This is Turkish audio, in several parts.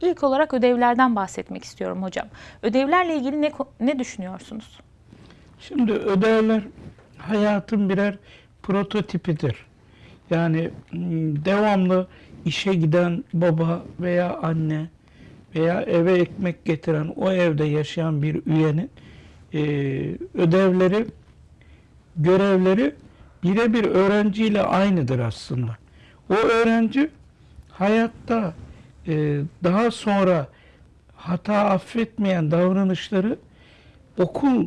İlk olarak ödevlerden bahsetmek istiyorum hocam. Ödevlerle ilgili ne ne düşünüyorsunuz? Şimdi ödevler hayatın birer prototipidir. Yani mm, devamlı işe giden baba veya anne veya eve ekmek getiren o evde yaşayan bir üyenin e, ödevleri, görevleri birebir öğrenciyle aynıdır aslında. O öğrenci hayatta e, daha sonra hata affetmeyen davranışları okul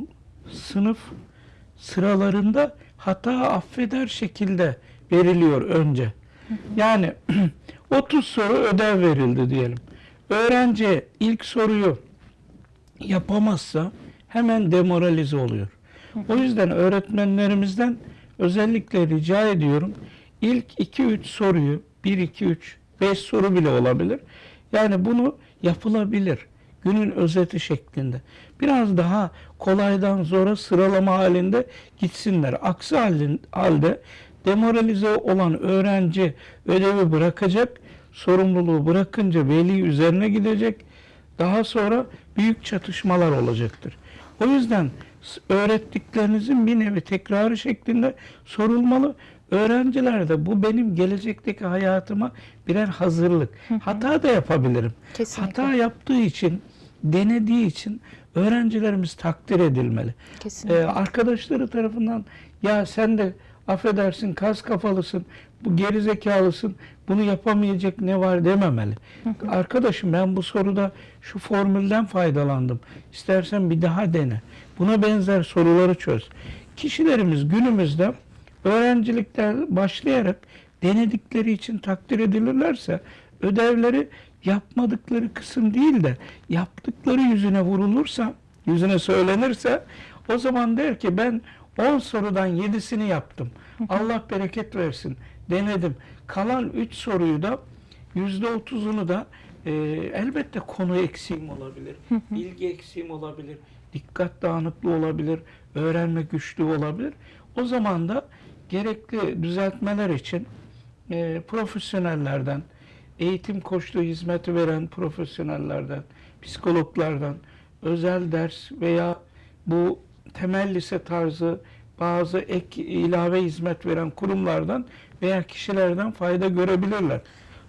sınıf sıralarında hata affeder şekilde veriliyor önce. Yani 30 soru ödev verildi diyelim. Öğrenci ilk soruyu yapamazsa hemen demoralize oluyor. O yüzden öğretmenlerimizden özellikle rica ediyorum. İlk 2-3 soruyu 1 2 3 5 soru bile olabilir. Yani bunu yapılabilir. Günün özeti şeklinde. Biraz daha kolaydan zora sıralama halinde gitsinler. Aksi halde demoralize olan öğrenci ödevi bırakacak. Sorumluluğu bırakınca veli üzerine gidecek. Daha sonra büyük çatışmalar olacaktır. O yüzden öğrettiklerinizin bir nevi tekrarı şeklinde sorulmalı. Öğrenciler de bu benim gelecekteki hayatıma birer hazırlık. Hata da yapabilirim. Kesinlikle. Hata yaptığı için, denediği için öğrencilerimiz takdir edilmeli. Kesinlikle. Ee, arkadaşları tarafından ya sen de affedersin kas kafalısın, bu gerizekalısın, bunu yapamayacak ne var dememeli. Arkadaşım ben bu soruda şu formülden faydalandım. İstersen bir daha dene. Buna benzer soruları çöz. Kişilerimiz günümüzde öğrencilikten başlayarak denedikleri için takdir edilirlerse ödevleri yapmadıkları kısım değil de yaptıkları yüzüne vurulursa, yüzüne söylenirse o zaman der ki ben 10 sorudan 7'sini yaptım. Allah bereket versin. Denedim. Kalan 3 soruyu da %30'unu da e, elbette konu eksiğim olabilir. bilgi eksiğim olabilir. Dikkat dağınıklığı olabilir. Öğrenme güçlüğü olabilir. O zaman da gerekli düzeltmeler için e, profesyonellerden, eğitim koçluğu hizmeti veren profesyonellerden, psikologlardan, özel ders veya bu temel lise tarzı bazı ek ilave hizmet veren kurumlardan veya kişilerden fayda görebilirler.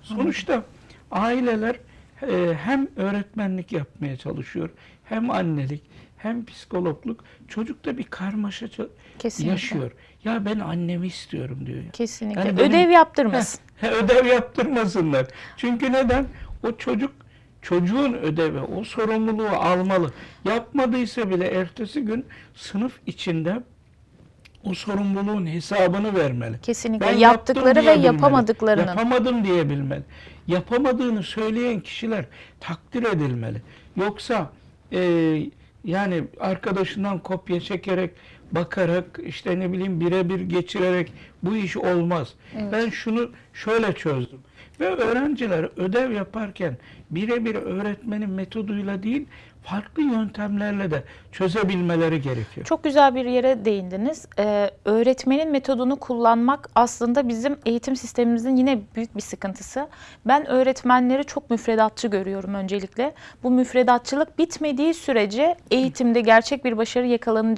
Sonuçta aileler e, hem öğretmenlik yapmaya çalışıyor, hem annelik, hem psikologluk. Çocukta bir karmaşa Kesinlikle. yaşıyor. Ya ben annemi istiyorum diyor. Kesinlikle. Yani benim- Ödev yaptırmasın. Heh, ödev yaptırmasınlar. Çünkü neden? O çocuk çocuğun ödevi, o sorumluluğu almalı. Yapmadıysa bile ertesi gün sınıf içinde o sorumluluğun hesabını vermeli. Kesinlikle. Ben Yaptıkları ve diyebilmeli. yapamadıklarının. Yapamadım diyebilmeli. Yapamadığını söyleyen kişiler takdir edilmeli. Yoksa e, yani arkadaşından kopya çekerek, bakarak, işte ne bileyim birebir geçirerek bu iş olmaz. Evet. Ben şunu şöyle çözdüm. Ve öğrenciler ödev yaparken birebir öğretmenin metoduyla değil, farklı yöntemlerle de çözebilmeleri gerekiyor. Çok güzel bir yere değindiniz. Ee, öğretmenin metodunu kullanmak aslında bizim eğitim sistemimizin yine büyük bir sıkıntısı. Ben öğretmenleri çok müfredatçı görüyorum öncelikle. Bu müfredatçılık bitmediği sürece eğitimde gerçek bir başarı yakalanacak